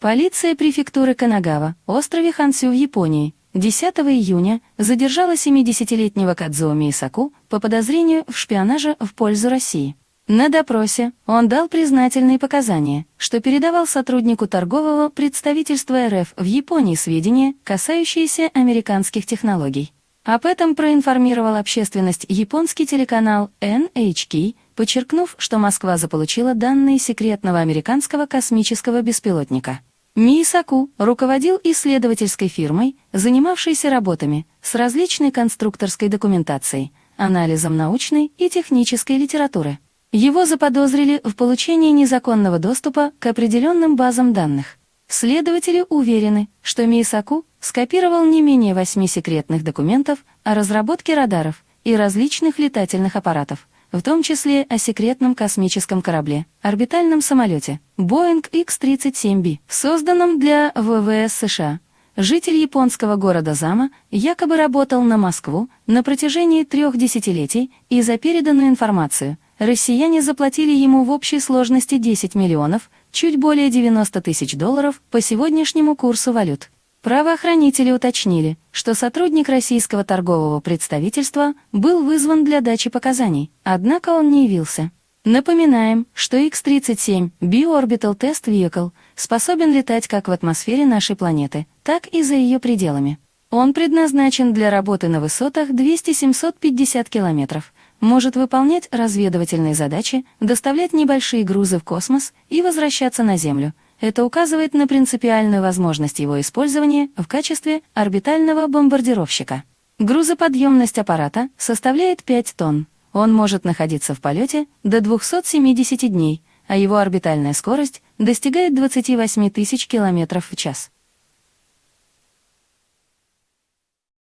Полиция префектуры Канагава, острове Хансю в Японии, 10 июня задержала 70-летнего Кадзуо Мисаку по подозрению в шпионаже в пользу России. На допросе он дал признательные показания, что передавал сотруднику торгового представительства РФ в Японии сведения, касающиеся американских технологий. Об этом проинформировал общественность японский телеканал NHK, подчеркнув, что Москва заполучила данные секретного американского космического беспилотника. Мисаку руководил исследовательской фирмой, занимавшейся работами с различной конструкторской документацией, анализом научной и технической литературы. Его заподозрили в получении незаконного доступа к определенным базам данных. Следователи уверены, что Мисаку скопировал не менее восьми секретных документов о разработке радаров и различных летательных аппаратов, в том числе о секретном космическом корабле, орбитальном самолете Boeing X-37B, созданном для ВВС США. Житель японского города Зама якобы работал на Москву на протяжении трех десятилетий и за переданную информацию россияне заплатили ему в общей сложности 10 миллионов, чуть более 90 тысяч долларов по сегодняшнему курсу валют. Правоохранители уточнили, что сотрудник российского торгового представительства был вызван для дачи показаний, однако он не явился. Напоминаем, что X-37 Bioorbital Test Vehicle способен летать как в атмосфере нашей планеты, так и за ее пределами. Он предназначен для работы на высотах 200-750 километров, может выполнять разведывательные задачи, доставлять небольшие грузы в космос и возвращаться на Землю – это указывает на принципиальную возможность его использования в качестве орбитального бомбардировщика. Грузоподъемность аппарата составляет 5 тонн. Он может находиться в полете до 270 дней, а его орбитальная скорость достигает 28 тысяч километров в час.